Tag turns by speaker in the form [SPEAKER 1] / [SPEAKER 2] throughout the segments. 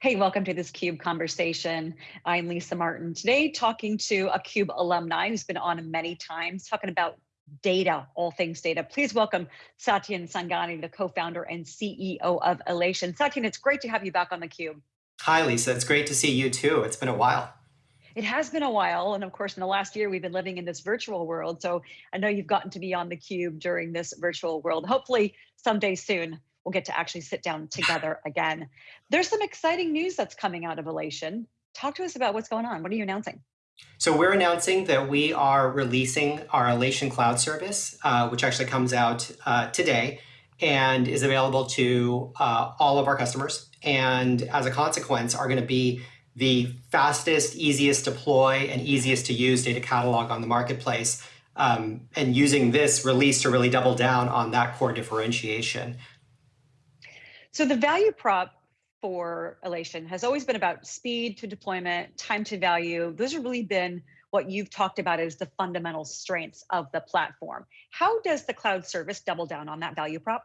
[SPEAKER 1] Hey, welcome to this CUBE conversation. I'm Lisa Martin. Today, talking to a CUBE alumni who's been on many times, talking about data, all things data. Please welcome Satyen Sangani, the co-founder and CEO of Alation. Satyen, it's great to have you back on the CUBE.
[SPEAKER 2] Hi, Lisa. It's great to see you too. It's been a while.
[SPEAKER 1] It has been a while. And of course, in the last year, we've been living in this virtual world. So I know you've gotten to be on the cube during this virtual world. Hopefully someday soon, we'll get to actually sit down together again. There's some exciting news that's coming out of Alation. Talk to us about what's going on. What are you announcing?
[SPEAKER 2] So we're announcing that we are releasing our Alation Cloud service, uh, which actually comes out uh, today and is available to uh, all of our customers. And as a consequence, are going to be the fastest, easiest deploy, and easiest to use data catalog on the marketplace. Um, and using this release to really double down on that core differentiation.
[SPEAKER 1] So the value prop for Alation has always been about speed to deployment, time to value. Those have really been what you've talked about as the fundamental strengths of the platform. How does the cloud service double down on that value prop?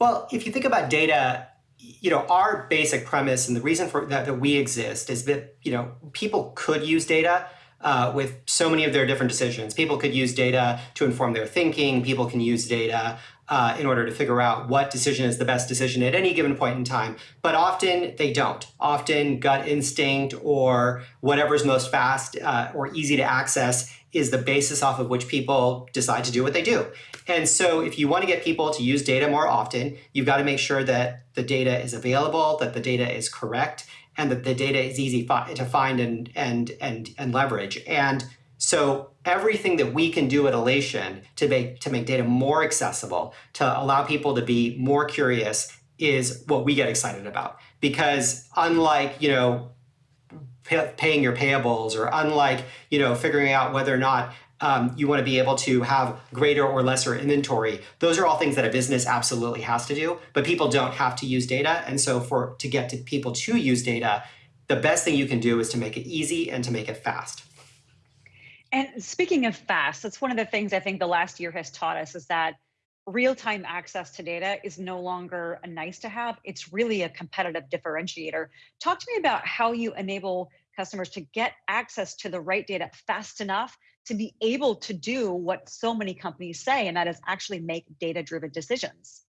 [SPEAKER 2] Well, if you think about data, you know, our basic premise and the reason for that, that we exist is that, you know, people could use data, uh, with so many of their different decisions. People could use data to inform their thinking. People can use data uh, in order to figure out what decision is the best decision at any given point in time. But often they don't. Often gut instinct or whatever's most fast uh, or easy to access is the basis off of which people decide to do what they do. And so if you want to get people to use data more often, you've got to make sure that the data is available, that the data is correct, and that the data is easy to find and, and, and, and leverage. And so everything that we can do at Alation to make, to make data more accessible, to allow people to be more curious is what we get excited about. Because unlike, you know, paying your payables or unlike, you know, figuring out whether or not um, you want to be able to have greater or lesser inventory. Those are all things that a business absolutely has to do, but people don't have to use data. And so for to get to people to use data, the best thing you can do is to make it easy and to make it fast.
[SPEAKER 1] And speaking of fast, that's one of the things I think the last year has taught us is that real-time access to data is no longer a nice to have. It's really a competitive differentiator. Talk to me about how you enable customers to get access to the right data fast enough to be able to do what so many companies say, and that is actually make data-driven decisions.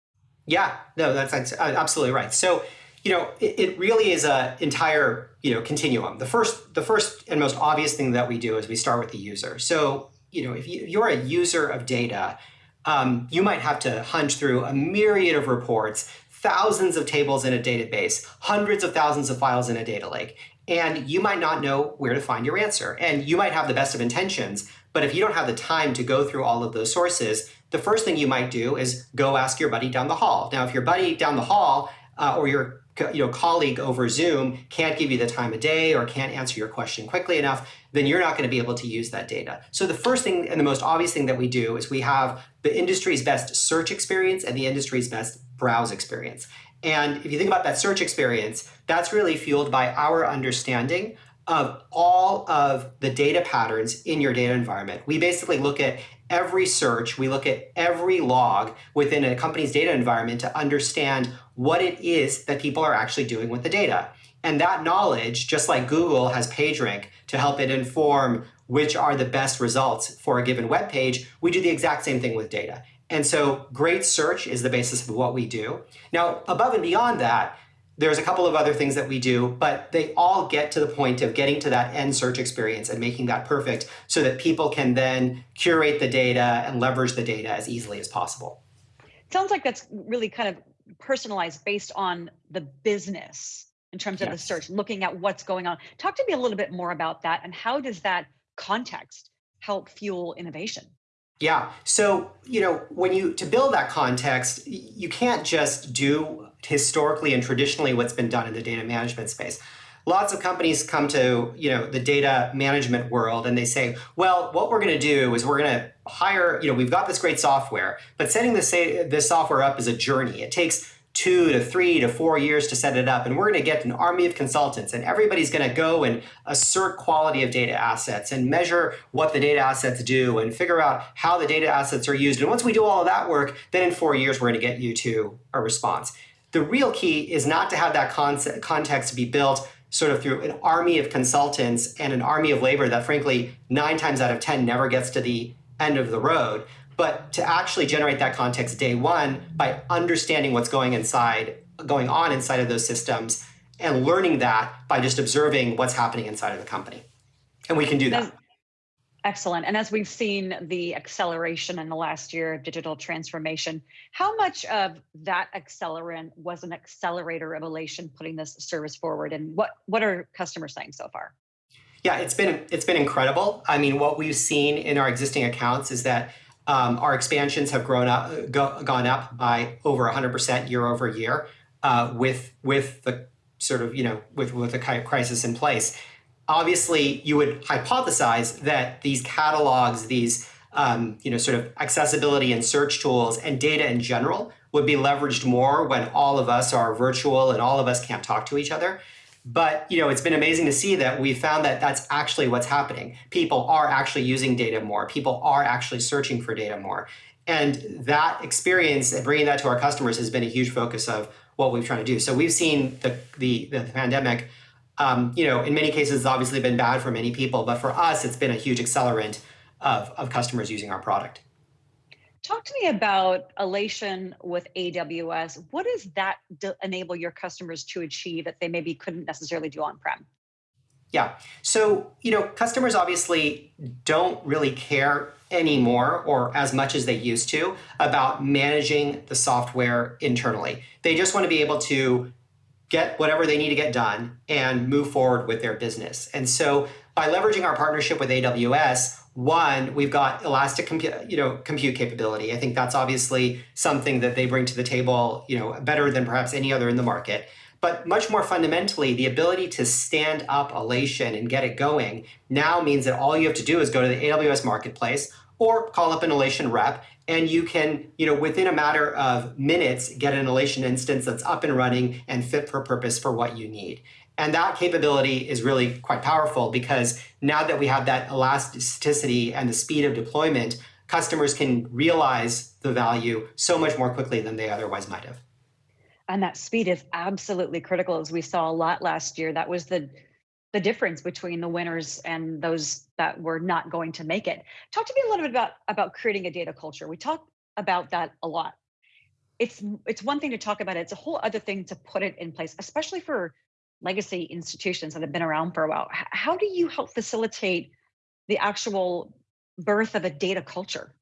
[SPEAKER 2] Yeah, no, that's, that's absolutely right. So, you know, it, it really is a entire, you know, continuum. The first, the first and most obvious thing that we do is we start with the user. So, you know, if, you, you're a user of data, um, you might have to hunch through a myriad of reports, thousands of tables in a database, hundreds of thousands of files in a data lake and you might not know where to find your answer. And you might have the best of intentions, but if you don't have the time to go through all of those sources, the first thing you might do is go ask your buddy down the hall. Now, if your buddy down the hall uh, or your you know, colleague over Zoom can't give you the time of day or can't answer your question quickly enough, then you're not going to be able to use that data. So the first thing and the most obvious thing that we do is we have the industry's best search experience and the industry's best browse experience. And if you think about that search experience, that's really fueled by our understanding of all of the data patterns in your data environment. We basically look at every search, we look at every log within a company's data environment to understand what it is that people are actually doing with the data. And that knowledge, just like Google has PageRank to help it inform which are the best results for a given web page, we do the exact same thing with data. And so great search is the basis of what we do. Now, above and beyond that, there's a couple of other things that we do, but they all get to the point of getting to that end search experience and making that perfect so that people can then curate the data and leverage the data as easily as possible.
[SPEAKER 1] Sounds like that's really kind of personalized based on the business in terms of yes. the search, looking at what's going on. Talk to me a little bit more about that and how does that context help fuel innovation?
[SPEAKER 2] Yeah. So, you know, when you to build that context, you can't just do historically and traditionally what's been done in the data management space. Lots of companies come to, you know, the data management world and they say, well, what we're going to do is we're going to hire, you know, we've got this great software, but setting this, this software up is a journey. It takes two to three to four years to set it up. And we're going to get an army of consultants and everybody's going to go and assert quality of data assets and measure what the data assets do and figure out how the data assets are used. And once we do all of that work, then in four years, we're going to get you to a response. The real key is not to have that concept, context be built sort of through an army of consultants and an army of labor that frankly, nine times out of 10 never gets to the end of the road, but to actually generate that context day one by understanding what's going inside, going on inside of those systems and learning that by just observing what's happening inside of the company. And we can do that.
[SPEAKER 1] Excellent. And as we've seen the acceleration in the last year of digital transformation, how much of that accelerant was an accelerator of Alation putting this service forward? And what, what are customers saying so far?
[SPEAKER 2] Yeah, it's been it's been incredible. I mean, what we've seen in our existing accounts is that um, our expansions have grown up, go, gone up by over 100% year over year uh, with with the sort of you know with with the crisis in place obviously you would hypothesize that these catalogs, these um, you know, sort of accessibility and search tools and data in general would be leveraged more when all of us are virtual and all of us can't talk to each other. But you know, it's been amazing to see that we found that that's actually what's happening. People are actually using data more. People are actually searching for data more. And that experience and bringing that to our customers has been a huge focus of what we've tried to do. So we've seen the, the, the pandemic um, you know, in many cases, it's obviously been bad for many people, but for us, it's been a huge accelerant of, of customers using our product.
[SPEAKER 1] Talk to me about Alation with AWS. What does that enable your customers to achieve that they maybe couldn't necessarily do on-prem?
[SPEAKER 2] Yeah, so you know, customers obviously don't really care anymore or as much as they used to about managing the software internally. They just want to be able to get whatever they need to get done and move forward with their business. And so by leveraging our partnership with AWS, one, we've got elastic compute, you know, compute capability. I think that's obviously something that they bring to the table, you know, better than perhaps any other in the market. But much more fundamentally, the ability to stand up Alation and get it going now means that all you have to do is go to the AWS marketplace or call up an Alation rep and you can, you know, within a matter of minutes, get an Alation instance that's up and running and fit for purpose for what you need. And that capability is really quite powerful because now that we have that elasticity and the speed of deployment, customers can realize the value so much more quickly than they otherwise might have.
[SPEAKER 1] And that speed is absolutely critical, as we saw a lot last year. That was the the difference between the winners and those that were not going to make it. Talk to me a little bit about about creating a data culture. We talk about that a lot. It's it's one thing to talk about it. It's a whole other thing to put it in place, especially for legacy institutions that have been around for a while. How do you help facilitate the actual birth of a data culture?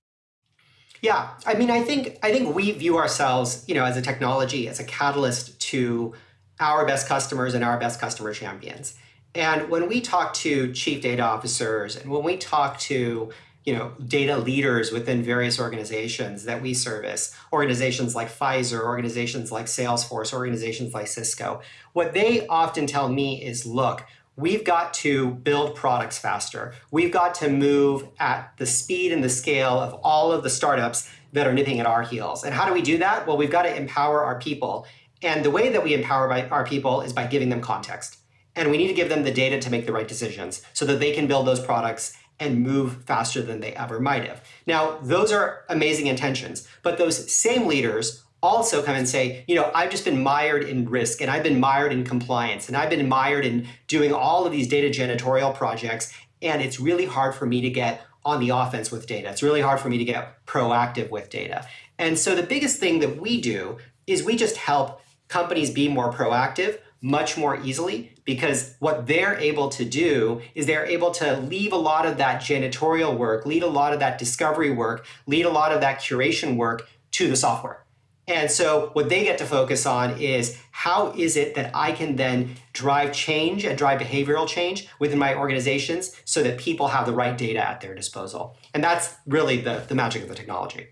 [SPEAKER 2] Yeah, I mean, I think I think we view ourselves, you know, as a technology, as a catalyst to our best customers and our best customer champions. And when we talk to chief data officers and when we talk to you know, data leaders within various organizations that we service, organizations like Pfizer, organizations like Salesforce, organizations like Cisco, what they often tell me is, look, we've got to build products faster. We've got to move at the speed and the scale of all of the startups that are nipping at our heels. And how do we do that? Well, we've got to empower our people. And the way that we empower our people is by giving them context. And we need to give them the data to make the right decisions so that they can build those products and move faster than they ever might have. Now, those are amazing intentions, but those same leaders also come and say, you know, I've just been mired in risk and I've been mired in compliance and I've been mired in doing all of these data janitorial projects. And it's really hard for me to get on the offense with data. It's really hard for me to get proactive with data. And so the biggest thing that we do is we just help companies be more proactive much more easily because what they're able to do is they're able to leave a lot of that janitorial work, lead a lot of that discovery work, lead a lot of that curation work to the software. And so what they get to focus on is how is it that I can then drive change and drive behavioral change within my organizations so that people have the right data at their disposal. And that's really the, the magic of the technology.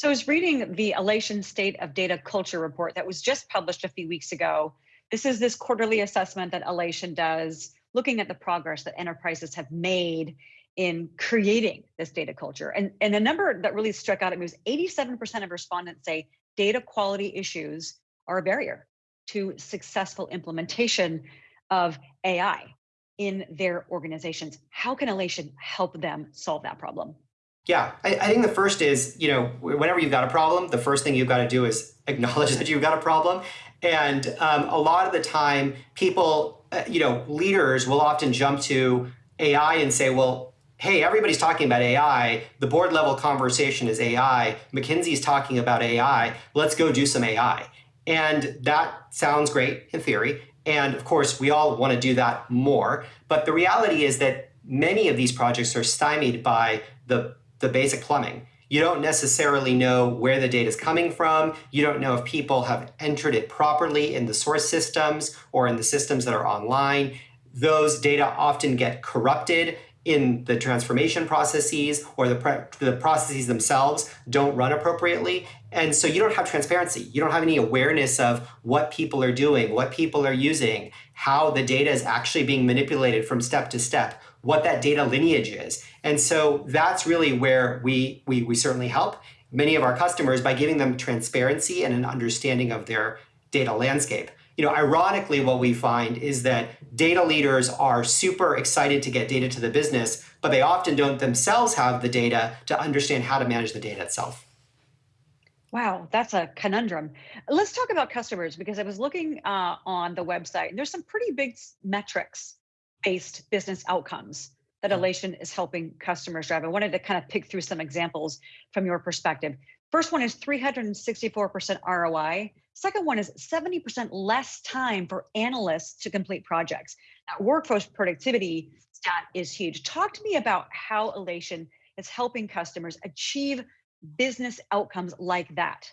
[SPEAKER 1] So I was reading the Alation State of Data Culture report that was just published a few weeks ago. This is this quarterly assessment that Alation does, looking at the progress that enterprises have made in creating this data culture. And, and the number that really struck out at me was 87% of respondents say data quality issues are a barrier to successful implementation of AI in their organizations. How can Alation help them solve that problem?
[SPEAKER 2] Yeah, I, I, think the first is, you know, whenever you've got a problem, the first thing you've got to do is acknowledge that you've got a problem. And um, a lot of the time, people, uh, you know, leaders will often jump to AI and say, well, hey, everybody's talking about AI. The board level conversation is AI. McKinsey's talking about AI. Let's go do some AI. And that sounds great in theory. And of course, we all want to do that more. But the reality is that many of these projects are stymied by the, the basic plumbing. You don't necessarily know where the data is coming from. You don't know if people have entered it properly in the source systems or in the systems that are online. Those data often get corrupted in the transformation processes or the, the processes themselves don't run appropriately. And so you don't have transparency. You don't have any awareness of what people are doing, what people are using, how the data is actually being manipulated from step to step, what that data lineage is. And so that's really where we, we, we certainly help many of our customers by giving them transparency and an understanding of their data landscape you know, ironically, what we find is that data leaders are super excited to get data to the business, but they often don't themselves have the data to understand how to manage the data itself.
[SPEAKER 1] Wow, that's a conundrum. Let's talk about customers because I was looking uh, on the website and there's some pretty big metrics based business outcomes that. Alation is helping customers drive. I wanted to kind of pick through some examples from your perspective. First one is 364% ROI. Second one is 70% less time for analysts to complete projects. That workforce productivity stat is huge. Talk to me about how Alation is helping customers achieve business outcomes like that.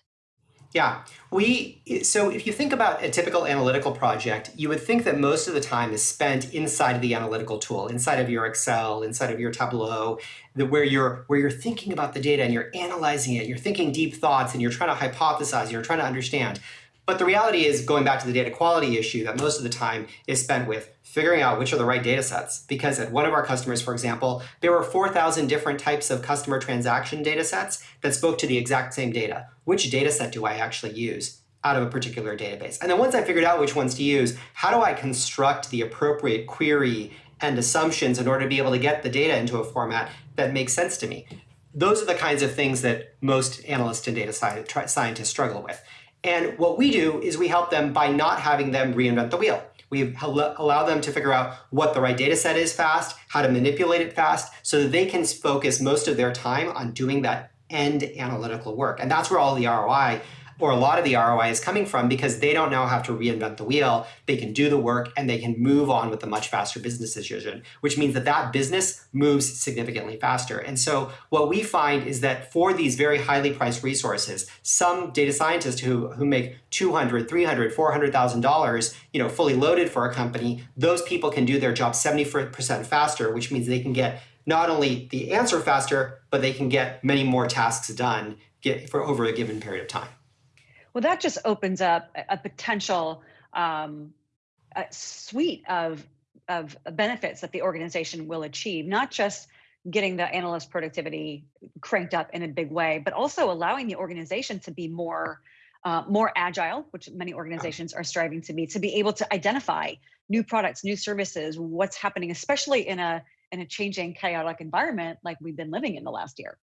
[SPEAKER 2] Yeah, we so if you think about a typical analytical project, you would think that most of the time is spent inside of the analytical tool, inside of your Excel, inside of your Tableau, the, where you're where you're thinking about the data and you're analyzing it, you're thinking deep thoughts and you're trying to hypothesize, you're trying to understand. But the reality is, going back to the data quality issue, that most of the time is spent with figuring out which are the right data sets. Because at one of our customers, for example, there were 4,000 different types of customer transaction data sets that spoke to the exact same data. Which data set do I actually use? out of a particular database. And then once I figured out which ones to use, how do I construct the appropriate query and assumptions in order to be able to get the data into a format that makes sense to me? Those are the kinds of things that most analysts and data scientists struggle with. And what we do is we help them by not having them reinvent the wheel. We allow them to figure out what the right data set is fast, how to manipulate it fast, so that they can focus most of their time on doing that end analytical work. And that's where all the ROI or a lot of the ROI is coming from because they don't now have to reinvent the wheel. They can do the work and they can move on with a much faster business decision, which means that that business moves significantly faster. And so what we find is that for these very highly priced resources, some data scientists who, who make 200, 300, $400,000, you know, fully loaded for a company, those people can do their job 70% faster, which means they can get not only the answer faster, but they can get many more tasks done get, for over a given period of time.
[SPEAKER 1] Well, that just opens up a potential um, a suite of of benefits that the organization will achieve, not just getting the analyst productivity cranked up in a big way, but also allowing the organization to be more uh, more agile, which many organizations are striving to be, to be able to identify new products, new services, what's happening, especially in a in a changing, chaotic environment like we've been living in the last year.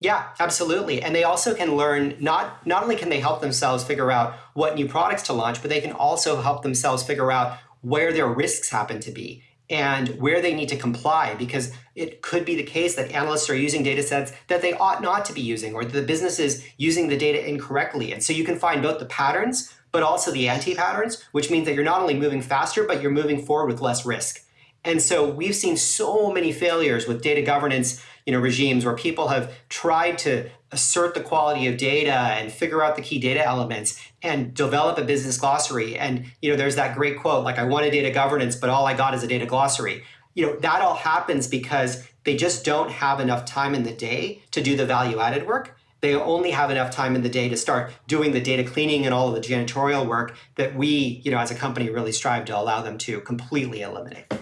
[SPEAKER 2] Yeah, absolutely. And they also can learn not not only can they help themselves figure out what new products to launch, but they can also help themselves figure out where their risks happen to be and where they need to comply because it could be the case that analysts are using data sets that they ought not to be using or the business is using the data incorrectly. And so you can find both the patterns but also the anti-patterns, which means that you're not only moving faster, but you're moving forward with less risk. And so we've seen so many failures with data governance you know, regimes where people have tried to assert the quality of data and figure out the key data elements and develop a business glossary. And you know, there's that great quote, like I wanted data governance, but all I got is a data glossary. You know, that all happens because they just don't have enough time in the day to do the value added work. They only have enough time in the day to start doing the data cleaning and all of the janitorial work that we, you know, as a company really strive to allow them to completely eliminate.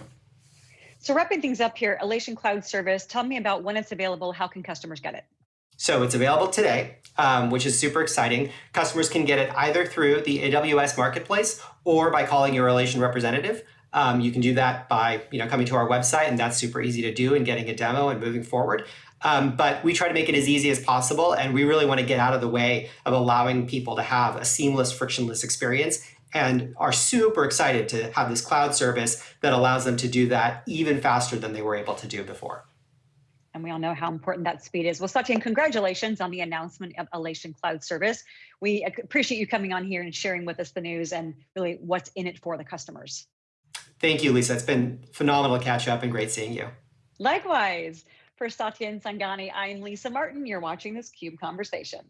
[SPEAKER 1] So wrapping things up here, Alation Cloud Service, tell me about when it's available, how can customers get it?
[SPEAKER 2] So it's available today, um, which is super exciting. Customers can get it either through the AWS Marketplace or by calling your Alation representative. Um, you can do that by you know coming to our website, and that's super easy to do and getting a demo and moving forward. Um, but we try to make it as easy as possible, and we really want to get out of the way of allowing people to have a seamless, frictionless experience and are super excited to have this cloud service that allows them to do that even faster than they were able to do before.
[SPEAKER 1] And we all know how important that speed is. Well, Satya, congratulations on the announcement of Alation Cloud Service. We appreciate you coming on here and sharing with us the news and really what's in it for the customers.
[SPEAKER 2] Thank you, Lisa. It's been phenomenal to catch up and great seeing you.
[SPEAKER 1] Likewise. For Satyen Sangani, I'm Lisa Martin. You're watching this CUBE Conversation.